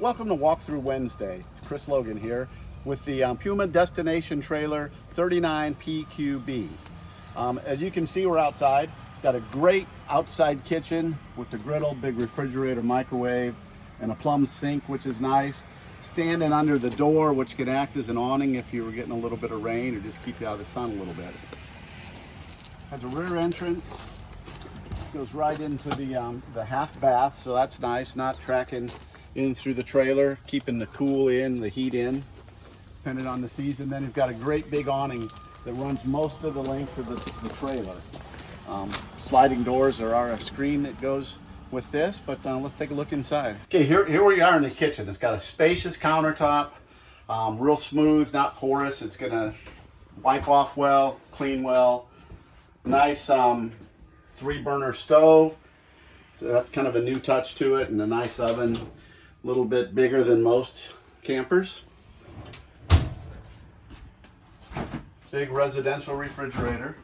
Welcome to Walkthrough Wednesday. It's Chris Logan here with the um, Puma Destination Trailer 39PQB. Um, as you can see, we're outside. Got a great outside kitchen with the griddle, big refrigerator, microwave, and a plumb sink, which is nice. Standing under the door, which can act as an awning if you were getting a little bit of rain or just keep you out of the sun a little bit. Has a rear entrance, goes right into the, um, the half bath, so that's nice, not tracking in through the trailer, keeping the cool in, the heat in, depending on the season. Then you've got a great big awning that runs most of the length of the, the trailer. Um, sliding doors, there are a screen that goes with this, but uh, let's take a look inside. Okay, here, here we are in the kitchen. It's got a spacious countertop, um, real smooth, not porous. It's gonna wipe off well, clean well. Nice um, three burner stove. So that's kind of a new touch to it and a nice oven, a little bit bigger than most campers. Big residential refrigerator.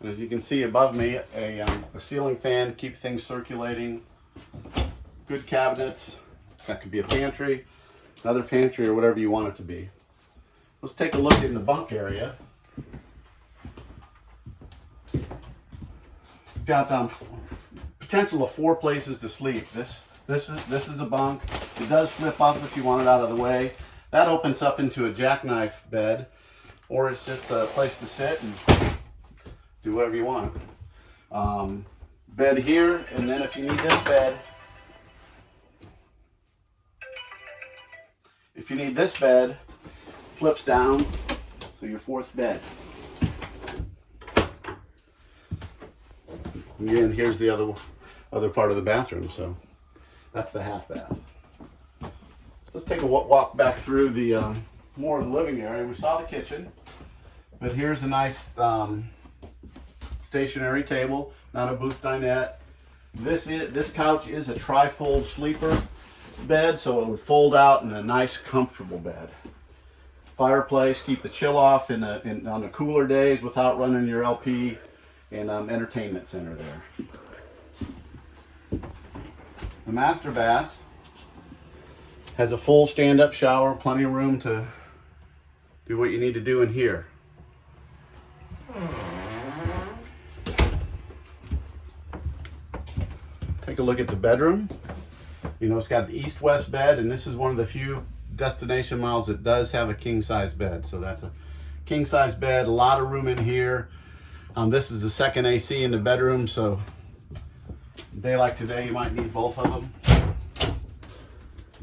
And as you can see above me, a, um, a ceiling fan to keep things circulating. Good cabinets. That could be a pantry, another pantry, or whatever you want it to be. Let's take a look in the bunk area. Got um, potential of four places to sleep. This this is this is a bunk. It does flip up if you want it out of the way. That opens up into a jackknife bed, or it's just a place to sit and do whatever you want. Um, bed here, and then if you need this bed, if you need this bed, flips down, so your fourth bed. Again, here's the other other part of the bathroom, so that's the half bath. Let's take a walk back through the um, more of the living area. We saw the kitchen, but here's a nice um, stationary table, not a booth dinette. This is this couch is a trifold sleeper bed, so it would fold out in a nice, comfortable bed. Fireplace, keep the chill off in, a, in on the cooler days without running your LP and um, entertainment center there. The master bath has a full stand-up shower, plenty of room to do what you need to do in here. Take a look at the bedroom. You know, it's got the east-west bed, and this is one of the few destination miles that does have a king-size bed. So that's a king-size bed, a lot of room in here. Um, this is the second AC in the bedroom, so day like today, you might need both of them.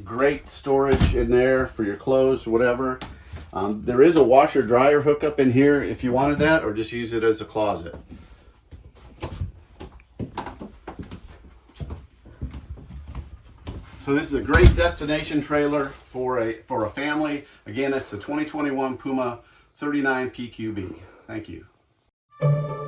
Great storage in there for your clothes, whatever. Um, there is a washer dryer hookup in here if you wanted that, or just use it as a closet. So this is a great destination trailer for a for a family. Again, it's the 2021 Puma 39 PQB. Thank you. Thank you.